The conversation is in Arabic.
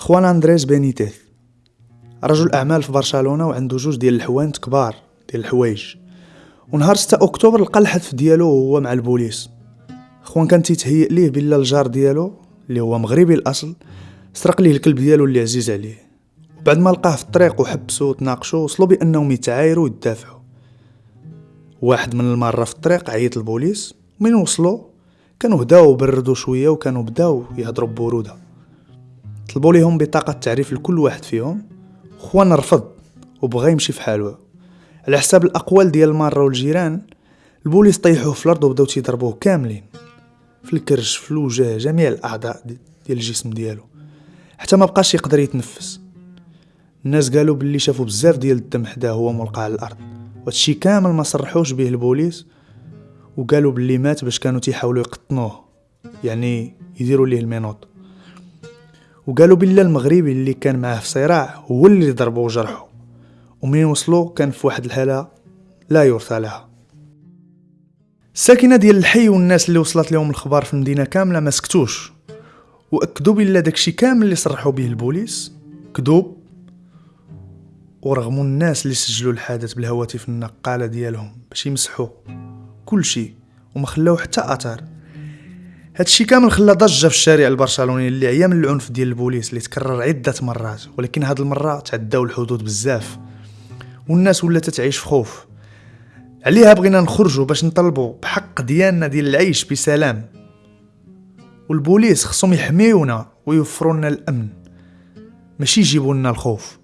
خوان اندريس بينيتيز رجل أعمال في برشلونة وعنده جوج ديال الحوانت كبار ديال الحوايج. ونهار 6 أكتوبر لقى الحتف ديالو وهو مع البوليس. خوان كان تيتهيأ ليه بلا الجار ديالو اللي هو مغربي الأصل سرق ليه الكلب ديالو اللي عزيز عليه. وبعد ما لقاه في الطريق وحبسو وتناقشو وصلوا بأنهم يتعايروا ويدافعوا واحد من المره في الطريق عيط البوليس من وصلوا كانوا هداو وبردوا شوية وكانوا بداو يهضروا ببرودة. طلبوا ليهم بطاقة تعريف لكل واحد فيهم. خوان رفض وبغى يمشي في حاله. على حساب الأقوال ديال الماره والجيران البوليس طيحوه في الأرض وبداو تيضربوه كاملين. في الكرش في الوجه جميع الأعضاء ديال الجسم ديالو. حتى ما بقاش يقدر يتنفس. الناس قالوا باللي شافوا بزاف ديال الدم حداه هو ملقى على الأرض. وهادشي كامل ما صرحوش به البوليس. وقالوا باللي مات باش كانوا تيحاولوا يقطنوه. يعني يديروا ليه المينوط. وقالوا بالله المغربي اللي كان معاه في صراع هو اللي ضربه وجرحه. ومنين وصلوا؟ كان في واحد الحالة لا يرثى لها. الساكنة ديال الحي والناس اللي وصلت لهم الخبار في المدينة كاملة ما سكتوش. وأكدوا بالله داكشي كامل اللي صرحوا به البوليس. كذوب ورغموا الناس اللي سجلوا الحادث بالهواتف النقالة ديالهم باش يمسحوا كل شيء وما خلاو حتى اثر هادشي كامل خلى ضجة في الشارع البرشلوني اللي عيا من العنف ديال البوليس اللي تكرر عدة مرات ولكن هاد المرة تعداو الحدود بزاف. والناس ولات تعيش في خوف. عليها بغينا نخرجوا باش نطلبوا بحق ديالنا ديال العيش بسلام. والبوليس خصهم يحميونا ويوفروا لنا الأمن. ماشي يجيبوا لنا الخوف.